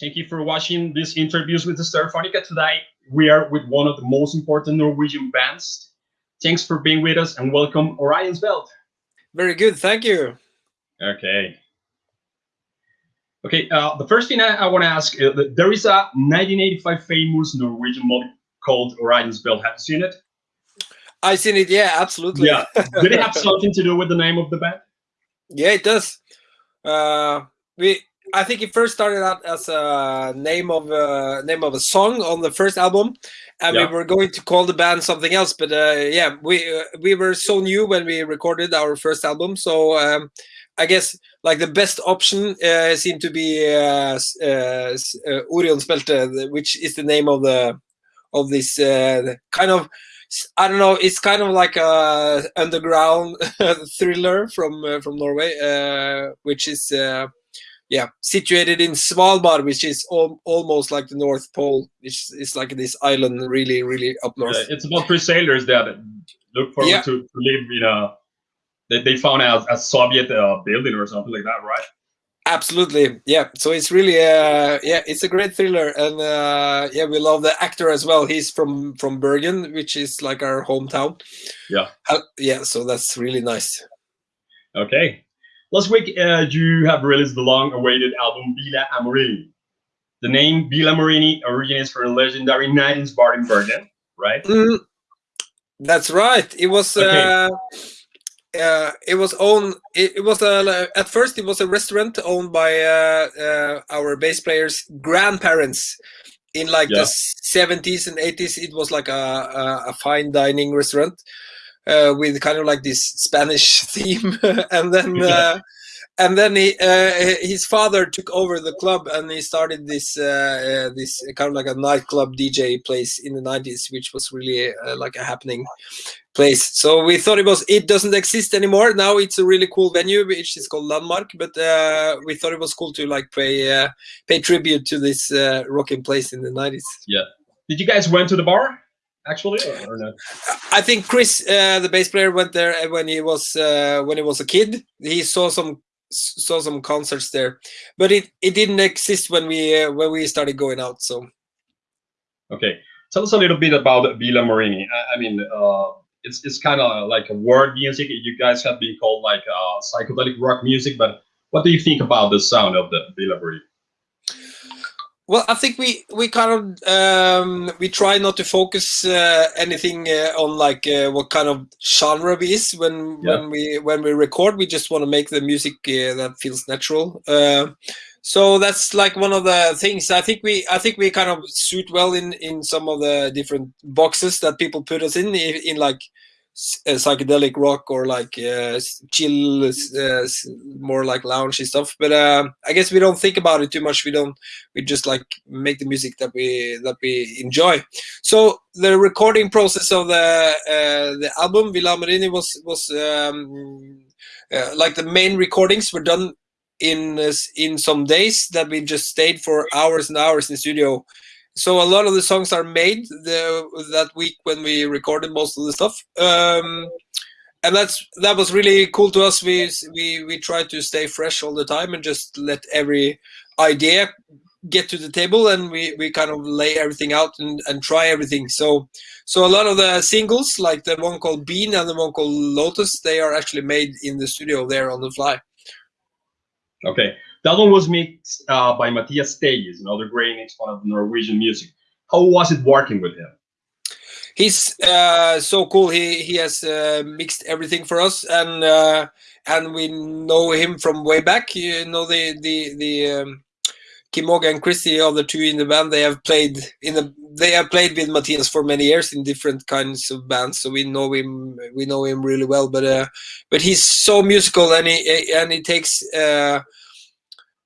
Thank you for watching these interviews with the Stereophonica today. We are with one of the most important Norwegian bands. Thanks for being with us and welcome Orion's Belt. Very good, thank you. Okay. Okay, uh, the first thing I, I want to ask, uh, there is a 1985 famous Norwegian movie called Orion's Belt. Have you seen it? I've seen it, yeah, absolutely. Yeah. Did it have something to do with the name of the band? Yeah, it does. Uh, we I think it first started out as a name of a name of a song on the first album, and yeah. we were going to call the band something else. But uh, yeah, we uh, we were so new when we recorded our first album, so um, I guess like the best option uh, seemed to be uh, uh, uh which is the name of the of this uh, kind of I don't know. It's kind of like a underground thriller from uh, from Norway, uh, which is uh, yeah situated in Svalbard, which is al almost like the North Pole. It's it's like this island, really, really up north. Yeah, it's about three sailors that look forward yeah. to, to live in a that they found out a Soviet uh, building or something like that, right? Absolutely, yeah. So it's really, uh, yeah, it's a great thriller, and uh, yeah, we love the actor as well. He's from from Bergen, which is like our hometown. Yeah, uh, yeah. So that's really nice. Okay, last week uh, you have released the long-awaited album Villa Amorini. The name Villa Amorini originates from a legendary night in Bergen, right? Mm, that's right. It was. Okay uh, uh, it was owned. It, it, was a at first it was a restaurant owned by uh, uh, our bass players' grandparents. In like yeah. the seventies and eighties, it was like a, a, a fine dining restaurant uh, with kind of like this Spanish theme, and then yeah. Uh, and then he, uh, his father took over the club and he started this uh, uh, this kind of like a nightclub DJ place in the 90s, which was really uh, like a happening place. So we thought it was it doesn't exist anymore. Now it's a really cool venue, which is called Landmark. But uh, we thought it was cool to like pay uh, pay tribute to this rocking place in the 90s. Yeah. Did you guys went to the bar? Actually, or, or no? I think Chris, the bass player, went there when he was when he was a kid. He saw some saw some concerts there, but it it didn't exist when we uh, when we started going out. So, okay, tell us a little bit about Villa Amorini. I, I mean, uh, it's it's kind of like a word music. You guys have been called like uh, psychedelic rock music, but what do you think about the sound of the Villa Amorini? Well, I think we we kind of um, we try not to focus uh, anything uh, on like uh, what kind of genre we is when yeah. when we when we record. We just want to make the music uh, that feels natural. Uh, so that's like one of the things. I think we I think we kind of suit well in in some of the different boxes that people put us in in like uh, psychedelic rock or like uh, chill, uh, more like loungy stuff. But uh, I guess we don't think about it too much. We don't. We just like make the music that we that we enjoy. So the recording process of the uh, the album Villa Amorini was was um, uh, like the main recordings were done in in some days that we just stayed for hours and hours in the studio so a lot of the songs are made the, that week when we recorded most of the stuff. Um, and that's that was really cool to us. We we we try to stay fresh all the time and just let every idea get to the table and we we kind of lay everything out and, and try everything. So so a lot of the singles like the one called bean and the one called lotus they are actually made in the studio there on the fly. Okay that one was mixed uh, by Matias Tellez, another great exponent of Norwegian music. How was it working with him? He's uh, so cool. He he has uh, mixed everything for us, and uh, and we know him from way back. You know the the the um, and Christy are the two in the band. They have played in the they have played with Matias for many years in different kinds of bands, so we know him we know him really well. But uh, but he's so musical, and he and he takes. Uh,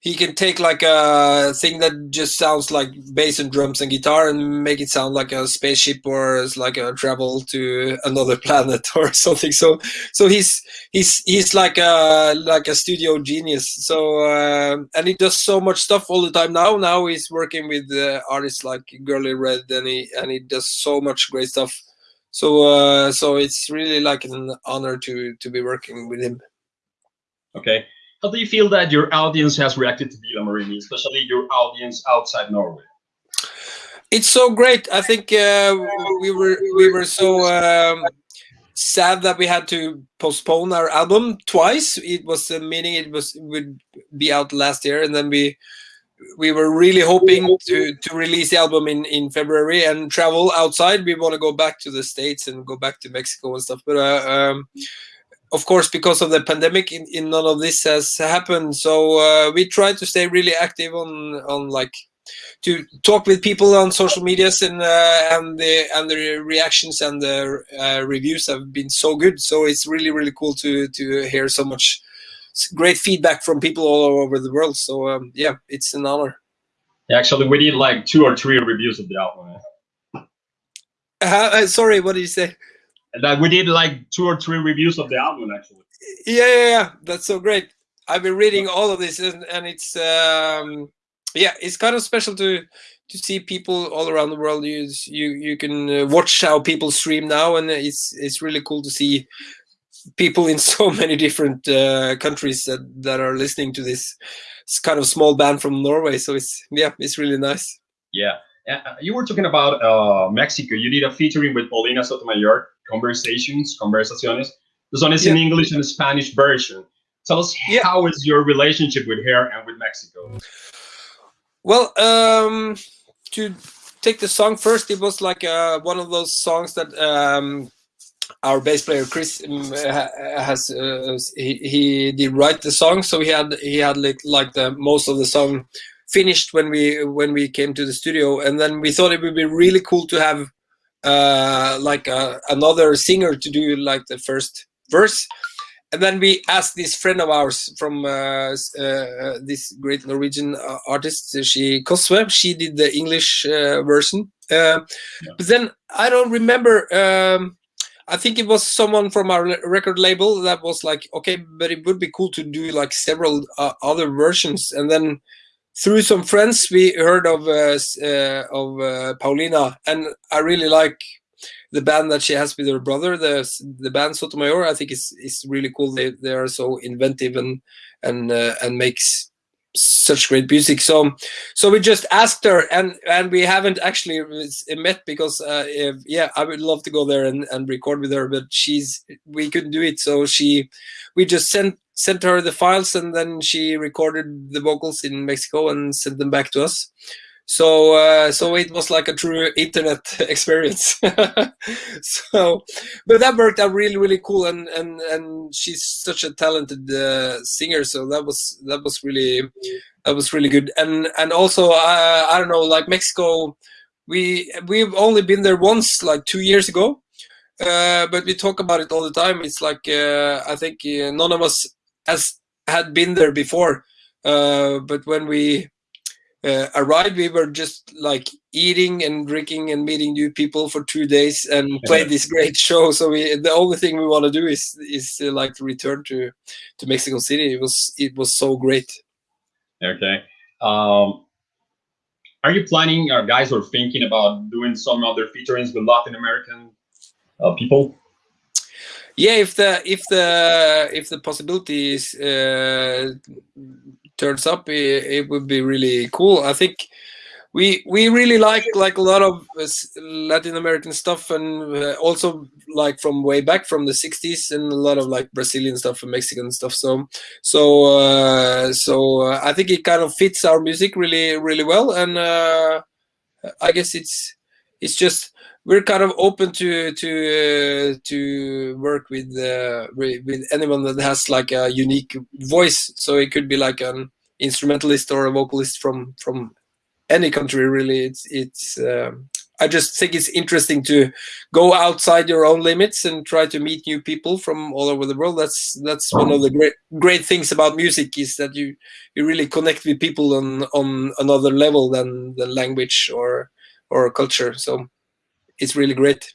he can take like a thing that just sounds like bass and drums and guitar and make it sound like a spaceship or like a travel to another planet or something. So so he's he's he's like a like a studio genius. So uh, and he does so much stuff all the time now. Now he's working with uh, artists like girl in red and he and he does so much great stuff. So uh, so it's really like an honor to to be working with him. Okay how do you feel that your audience has reacted to Villa Amorini, especially your audience outside Norway? It's so great. I think uh, we were we were so um, sad that we had to postpone our album twice. It was a meaning it was would be out last year, and then we we were really hoping to to release the album in in February and travel outside. We want to go back to the states and go back to Mexico and stuff, but. Uh, um, of course, because of the pandemic, in, in none of this has happened. So uh, we try to stay really active on on like to talk with people on social medias and uh, and the and the reactions and the uh, reviews have been so good. So it's really really cool to to hear so much great feedback from people all over the world. So um, yeah, it's an honor. Actually, we did like two or three reviews of the album. Uh, sorry, what did you say? That we did like two or three reviews of the album actually. Yeah, yeah, yeah. That's so great. I've been reading all of this, and, and it's um, yeah, it's kind of special to to see people all around the world. You you you can uh, watch how people stream now, and it's it's really cool to see people in so many different uh, countries that that are listening to this. It's kind of small band from Norway, so it's yeah, it's really nice. Yeah, uh, you were talking about uh, Mexico. You did a featuring with Paulina Sotomayor, Conversations, Conversaciones. This one is yeah. in English and Spanish version. Tell us yeah. how is your relationship with her and with Mexico? Well, um, to take the song first, it was like uh, one of those songs that um, our bass player Chris um, has. Uh, he, he did write the song, so he had he had like, like the most of the song finished when we when we came to the studio, and then we thought it would be really cool to have uh, like a, uh, another singer to do like the first verse and then we asked this friend of ours from uh, uh, this great Norwegian uh, artist, she Koswe. She did the English uh, version, uh, yeah. but then I don't remember. Um, I think it was someone from our record label that was like, okay, but it would be cool to do like several uh, other versions. And then through some friends, we heard of of Paulina, and I really like the band that she has with her brother, the the band Sotomayor, I think is is really cool. They they are so inventive and and uh, and makes such great music. So so we just asked her, and and we haven't actually met because uh, if, yeah, I would love to go there and and record with her, but she's we couldn't do it. So she we just sent sent her the files and then she recorded the vocals in Mexico and sent them back to us. So uh, so it was like a true internet experience. So but that worked out really really cool and and and she's such a talented uh, singer so that was that was really that was really good. And and also uh, i don't know like mexico we we've only been there once like two years ago uh, but we talk about it all the time. It's like uh, i think uh, none of us has had been there before but when we uh, arrived, we were just like eating and drinking and meeting new people for two days and played this great show. So we, the only thing we want to do is is uh, like to return to to Mexico City. It was it was so great. Okay. Um, are you planning, or guys, or thinking about doing some other featurings with Latin American uh, people? Yeah, if the if the if the possibility is uh, turns up, it, it would be really cool. I think we we really like like a lot of uh, Latin American stuff, and uh, also like from way back from the '60s, and a lot of like Brazilian stuff and Mexican stuff. So so uh, so uh, I think it kind of fits our music really really well, and uh, I guess it's it's just we're kind of open to to uh, to work with uh, with anyone that has like a unique voice. So it could be like an instrumentalist or a vocalist from from any country. Really, it's it's. Um, I just think it's interesting to go outside your own limits and try to meet new people from all over the world. That's that's one of the great great things about music is that you you really connect with people on on another level than the language or or culture. So it's really great.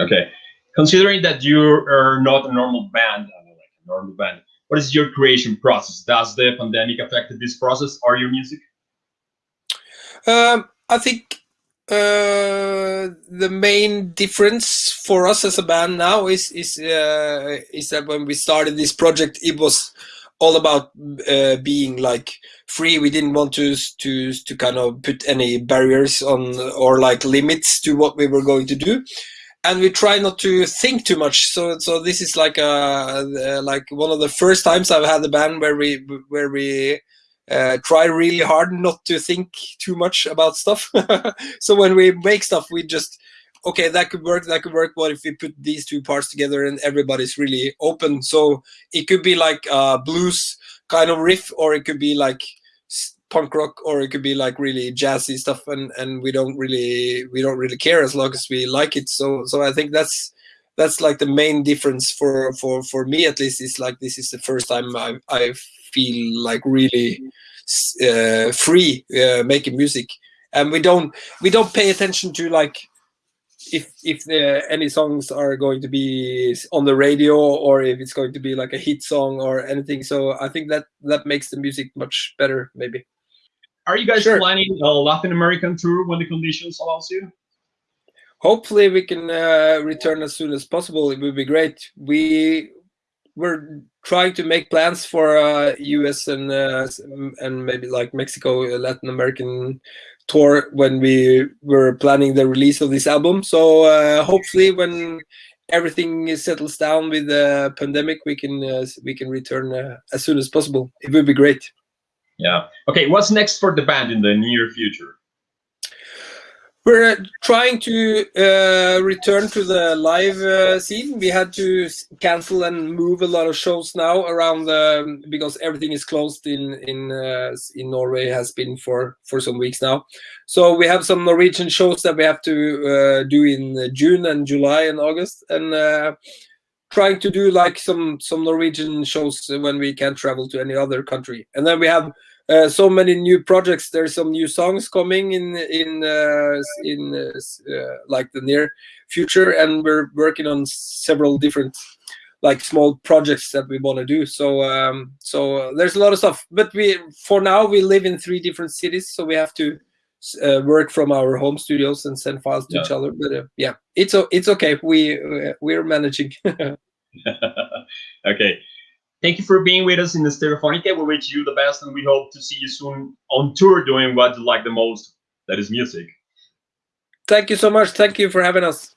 Okay, considering that you are not a normal band, like a normal band, what is your creation process? Does the pandemic affect this process or your music? Um, I think uh, the main difference for us as a band now is is uh, is that when we started this project, it was all about uh, being like free. We didn't want to to to kind of put any barriers on or like limits to what we were going to do, and we try not to think too much. So so this is like a like one of the first times I've had a band where we where we uh, try really hard not to think too much about stuff. so when we make stuff, we just okay, that could work, that could work. What if we put these two parts together and everybody's really open? So it could be like a blues kind of riff, or it could be like punk rock, or it could be like really jazzy stuff, and and we don't really we don't really care as long as we like it. So so I think that's that's like the main difference for for for me at least. Is like this is the first time I I feel like really uh, free uh, making music, and we don't we don't pay attention to like if if the, any songs are going to be on the radio or if it's going to be like a hit song or anything. So I think that that makes the music much better, maybe. Are you guys sure. planning a Latin American tour when the conditions allows you? Hopefully, we can uh, return as soon as possible. It would be great. We we're trying to make plans for uh, U.S. and uh, and maybe like Mexico, Latin American tour when we were planning the release of this album. So uh, hopefully, when everything settles down with the pandemic, we can uh, we can return uh, as soon as possible. It would be great. Yeah. Okay. What's next for the band in the near future? We're trying to uh, return to the live uh, scene. We had to cancel and move a lot of shows now around the, because everything is closed in in uh, in Norway has been for for some weeks now. So we have some Norwegian shows that we have to uh, do in June and July and August, and uh, trying to do like some some Norwegian shows when we can't travel to any other country. And then we have uh, so many new projects. There's some new songs coming in in uh, in uh, like the near future, and we're working on several different like small projects that we want to do. So um, so uh, there's a lot of stuff. But we for now we live in three different cities, so we have to uh, work from our home studios and send files to yeah. each other. But uh, yeah, it's it's okay. We we're managing. okay. Thank you for being with us in the Stereophonica. We wish you the best and we hope to see you soon on tour doing what you like the most, that is music. Thank you so much. Thank you for having us.